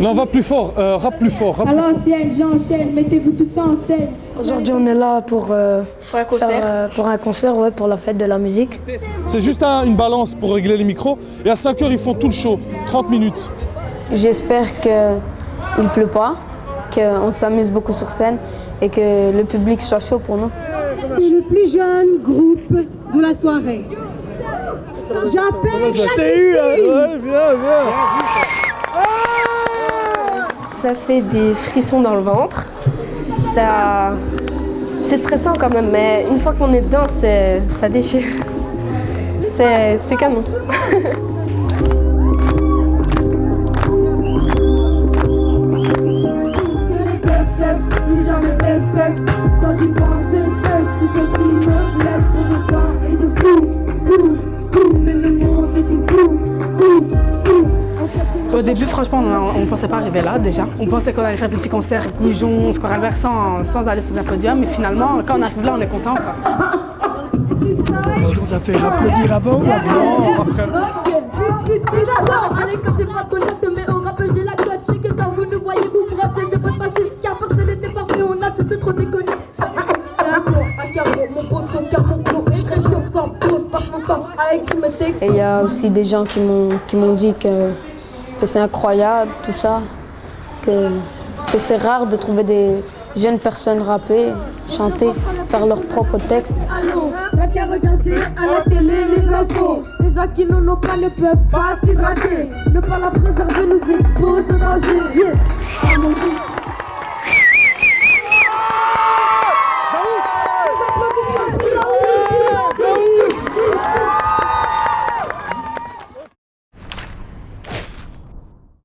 Là, on va plus fort, euh, rap plus fort, rap À plus fort. l'ancienne, j'enchaîne, mettez-vous tous en scène. Aujourd'hui, on est là pour, euh, Pour un concert. faire, euh, pour un concert, ouais, pour la fête de la musique. C'est juste un- une balance pour régler les micros. Et à 5 heures, ils font tout le show, 30 minutes. J'espère qu'il ne pleut pas, qu'on s'amuse beaucoup sur scène et que le public soit chaud pour nous. C'est le plus jeune groupe de la soirée. J'appelle Ouais, bien, bien. Ça fait des frissons dans le ventre. Ça... C'est stressant quand même, mais une fois qu'on est dedans, ça déchire. C'est canon. Au début, franchement, on ne pensait pas arriver là déjà. On pensait qu'on allait faire des petits concerts goujon, score inverse sans, sans aller sur un podium. Mais finalement, quand on arrive là, on est content. Quoi. On a fait applaudir avant ou après. Allez, comme j'ai pas de connaître, mais au rap j'ai la cote. Je sais que quand vous nous voyez, vous vous rappelez de votre passé. Car personne n'était parfait, on a tous trop déconné. Et il y a aussi des gens qui m'ont qui m'ont dit que, que c'est incroyable, tout ça, que, que c'est rare de trouver des jeunes personnes rapper, chanter, faire leurs propres textes. Allô, t'as qu'à regarder à la télé les infos. Les gens qui n'en ont pas ne peuvent pas s'hydrater. Ne pas la préserver nous expose au danger. Yeah. Ah.